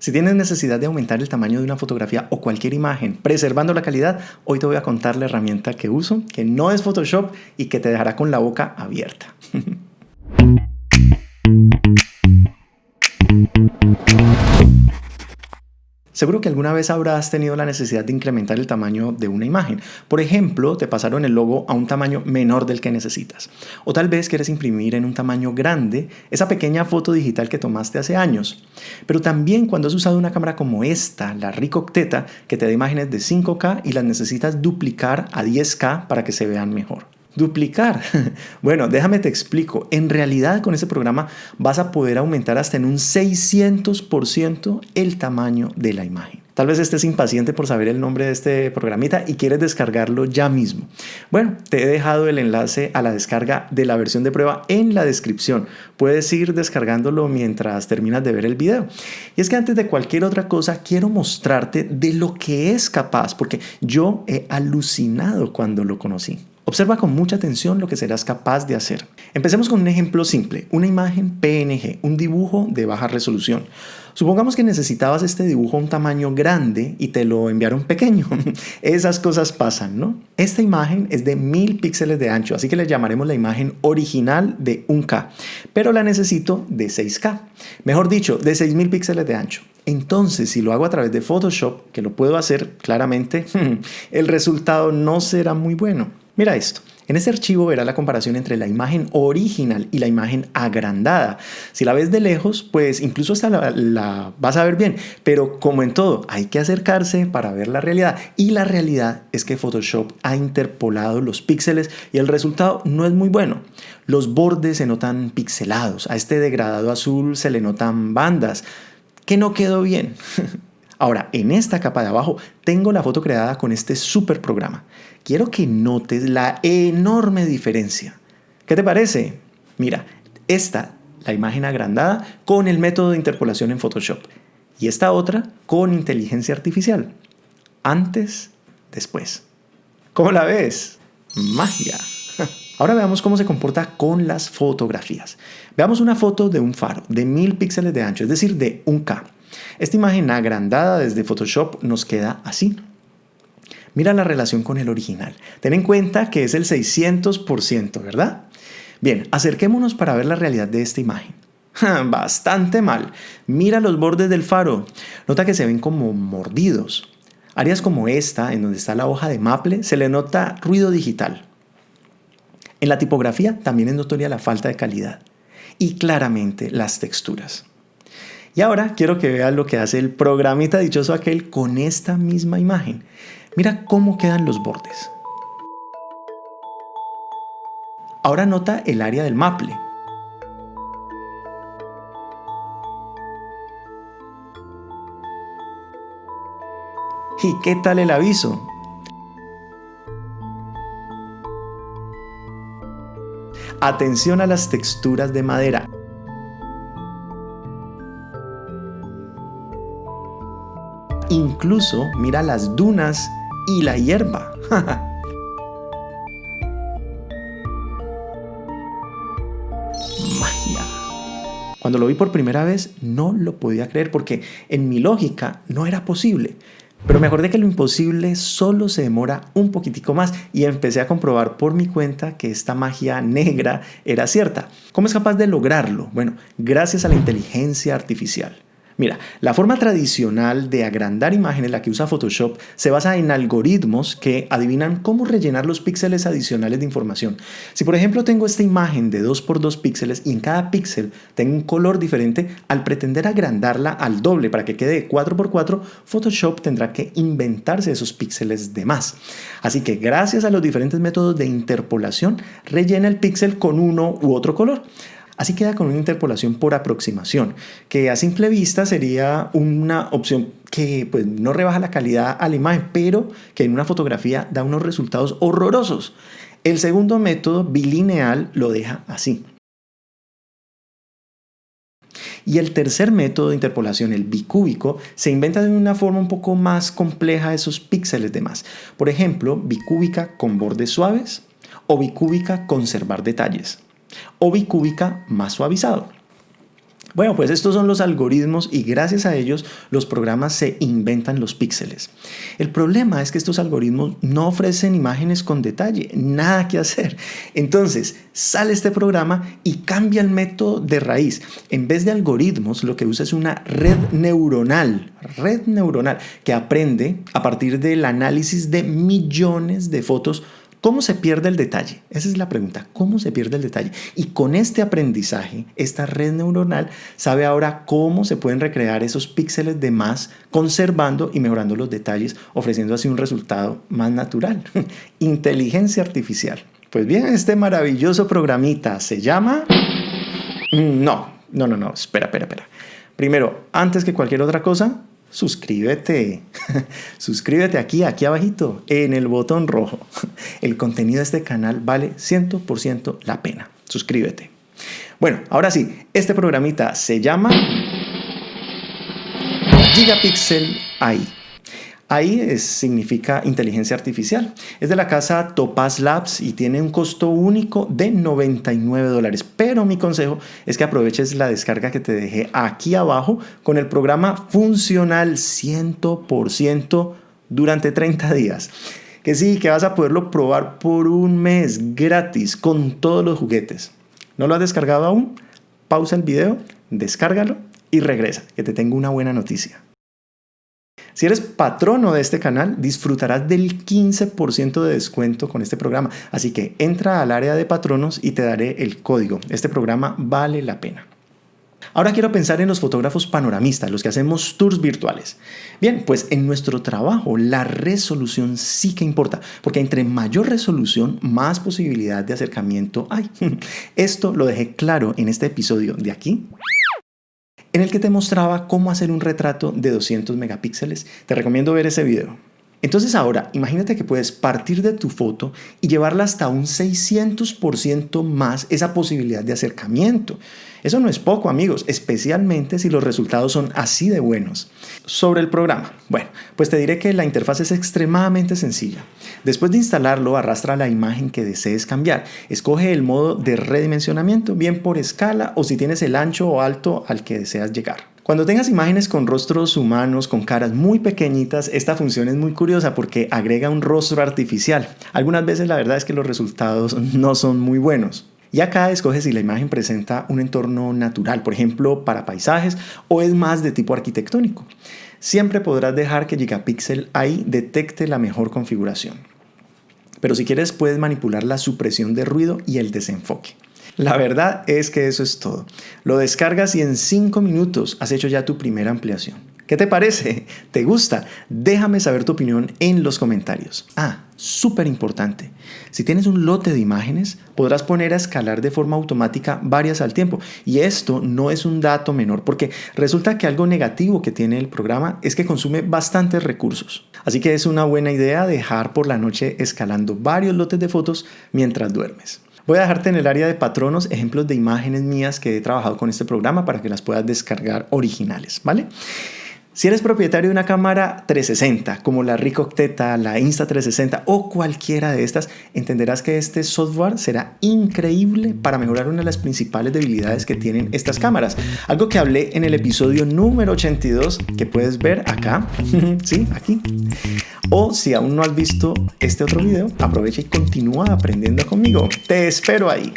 Si tienes necesidad de aumentar el tamaño de una fotografía o cualquier imagen, preservando la calidad, hoy te voy a contar la herramienta que uso, que no es Photoshop y que te dejará con la boca abierta. Seguro que alguna vez habrás tenido la necesidad de incrementar el tamaño de una imagen. Por ejemplo, te pasaron el logo a un tamaño menor del que necesitas. O tal vez quieres imprimir en un tamaño grande esa pequeña foto digital que tomaste hace años. Pero también cuando has usado una cámara como esta, la Ricoh Octeta, que te da imágenes de 5K y las necesitas duplicar a 10K para que se vean mejor. Duplicar. Bueno, déjame te explico. En realidad con ese programa vas a poder aumentar hasta en un 600% el tamaño de la imagen. Tal vez estés impaciente por saber el nombre de este programita y quieres descargarlo ya mismo. Bueno, te he dejado el enlace a la descarga de la versión de prueba en la descripción. Puedes ir descargándolo mientras terminas de ver el video. Y es que antes de cualquier otra cosa quiero mostrarte de lo que es capaz, porque yo he alucinado cuando lo conocí. Observa con mucha atención lo que serás capaz de hacer. Empecemos con un ejemplo simple, una imagen PNG, un dibujo de baja resolución. Supongamos que necesitabas este dibujo a un tamaño grande y te lo enviaron pequeño. Esas cosas pasan, ¿no? Esta imagen es de 1000 píxeles de ancho, así que le llamaremos la imagen original de 1K, pero la necesito de 6K. Mejor dicho, de 6000 píxeles de ancho. Entonces, si lo hago a través de Photoshop, que lo puedo hacer claramente, el resultado no será muy bueno. Mira esto. En este archivo verás la comparación entre la imagen original y la imagen agrandada. Si la ves de lejos, pues incluso hasta la, vas a ver bien, pero como en todo, hay que acercarse para ver la realidad. Y la realidad es que Photoshop ha interpolado los píxeles y el resultado no es muy bueno. Los bordes se notan pixelados, a este degradado azul se le notan bandas, que no quedó bien. Ahora, en esta capa de abajo tengo la foto creada con este super programa. Quiero que notes la enorme diferencia. ¿Qué te parece? Mira, esta, la imagen agrandada con el método de interpolación en Photoshop. Y esta otra con inteligencia artificial. Antes, después. ¿Cómo la ves? Magia. Ahora veamos cómo se comporta con las fotografías. Veamos una foto de un faro de 1000 píxeles de ancho, es decir, de 1K. Esta imagen agrandada desde Photoshop nos queda así. Mira la relación con el original. Ten en cuenta que es el 600%, ¿verdad? Bien, acerquémonos para ver la realidad de esta imagen. Bastante mal. Mira los bordes del faro. Nota que se ven como mordidos. Áreas como esta, en donde está la hoja de maple, se le nota ruido digital. En la tipografía también es notoria la falta de calidad. Y claramente las texturas. Y ahora quiero que veas lo que hace el programita dichoso aquel con esta misma imagen. Mira cómo quedan los bordes. Ahora nota el área del maple. ¿Y qué tal el aviso? Atención a las texturas de madera. Incluso mira las dunas y la hierba. Magia. Cuando lo vi por primera vez no lo podía creer porque en mi lógica no era posible. Pero me acordé que lo imposible solo se demora un poquitico más y empecé a comprobar por mi cuenta que esta magia negra era cierta. ¿Cómo es capaz de lograrlo? Bueno, gracias a la inteligencia artificial. Mira, la forma tradicional de agrandar imágenes, la que usa Photoshop, se basa en algoritmos que adivinan cómo rellenar los píxeles adicionales de información. Si por ejemplo tengo esta imagen de 2x2 píxeles y en cada píxel tengo un color diferente, al pretender agrandarla al doble para que quede 4x4, Photoshop tendrá que inventarse esos píxeles de más. Así que gracias a los diferentes métodos de interpolación, rellena el píxel con uno u otro color. Así queda con una interpolación por aproximación, que a simple vista sería una opción que pues, no rebaja la calidad a la imagen, pero que en una fotografía da unos resultados horrorosos. El segundo método, bilineal, lo deja así. Y el tercer método de interpolación, el bicúbico, se inventa de una forma un poco más compleja esos píxeles de más. Por ejemplo, bicúbica con bordes suaves o bicúbica conservar detalles o bicúbica más suavizado. Bueno, pues estos son los algoritmos y gracias a ellos los programas se inventan los píxeles. El problema es que estos algoritmos no ofrecen imágenes con detalle, nada que hacer. Entonces, sale este programa y cambia el método de raíz. En vez de algoritmos, lo que usa es una red neuronal, red neuronal que aprende a partir del análisis de millones de fotos ¿Cómo se pierde el detalle? Esa es la pregunta. ¿Cómo se pierde el detalle? Y con este aprendizaje, esta red neuronal sabe ahora cómo se pueden recrear esos píxeles de más, conservando y mejorando los detalles, ofreciendo así un resultado más natural. Inteligencia artificial. Pues bien, este maravilloso programita se llama... No, no, no, no, espera, espera, espera. Primero, antes que cualquier otra cosa, suscríbete. suscríbete aquí, aquí abajito, en el botón rojo. El contenido de este canal vale 100% la pena. Suscríbete. Bueno, ahora sí, este programita se llama Gigapixel AI. Ahí significa inteligencia artificial. Es de la casa Topaz Labs y tiene un costo único de 99 dólares. Pero mi consejo es que aproveches la descarga que te dejé aquí abajo con el programa funcional 100% durante 30 días. Que sí, que vas a poderlo probar por un mes gratis con todos los juguetes. ¿No lo has descargado aún? Pausa el video, descárgalo y regresa, que te tengo una buena noticia. Si eres patrono de este canal, disfrutarás del 15% de descuento con este programa. Así que entra al área de patronos y te daré el código. Este programa vale la pena. Ahora quiero pensar en los fotógrafos panoramistas, los que hacemos tours virtuales. Bien, pues en nuestro trabajo la resolución sí que importa, porque entre mayor resolución, más posibilidad de acercamiento hay. Esto lo dejé claro en este episodio de aquí en el que te mostraba cómo hacer un retrato de 200 megapíxeles. Te recomiendo ver ese video. Entonces ahora, imagínate que puedes partir de tu foto y llevarla hasta un 600% más esa posibilidad de acercamiento. Eso no es poco, amigos, especialmente si los resultados son así de buenos. Sobre el programa, bueno, pues te diré que la interfaz es extremadamente sencilla. Después de instalarlo, arrastra la imagen que desees cambiar. Escoge el modo de redimensionamiento, bien por escala o si tienes el ancho o alto al que deseas llegar. Cuando tengas imágenes con rostros humanos, con caras muy pequeñitas, esta función es muy curiosa porque agrega un rostro artificial. Algunas veces la verdad es que los resultados no son muy buenos. Y acá escoge si la imagen presenta un entorno natural, por ejemplo, para paisajes, o es más de tipo arquitectónico. Siempre podrás dejar que Gigapixel ahí detecte la mejor configuración. Pero si quieres puedes manipular la supresión de ruido y el desenfoque. La verdad es que eso es todo. Lo descargas y en 5 minutos has hecho ya tu primera ampliación. ¿Qué te parece? ¿Te gusta? Déjame saber tu opinión en los comentarios. Ah, súper importante. Si tienes un lote de imágenes, podrás poner a escalar de forma automática varias al tiempo. Y esto no es un dato menor porque resulta que algo negativo que tiene el programa es que consume bastantes recursos. Así que es una buena idea dejar por la noche escalando varios lotes de fotos mientras duermes. Voy a dejarte en el área de patronos ejemplos de imágenes mías que he trabajado con este programa para que las puedas descargar originales, ¿vale? Si eres propietario de una cámara 360, como la Ricoh Octeta, la Insta360 o cualquiera de estas, entenderás que este software será increíble para mejorar una de las principales debilidades que tienen estas cámaras. Algo que hablé en el episodio número 82 que puedes ver acá, sí, aquí. O si aún no has visto este otro video, aprovecha y continúa aprendiendo conmigo. Te espero ahí.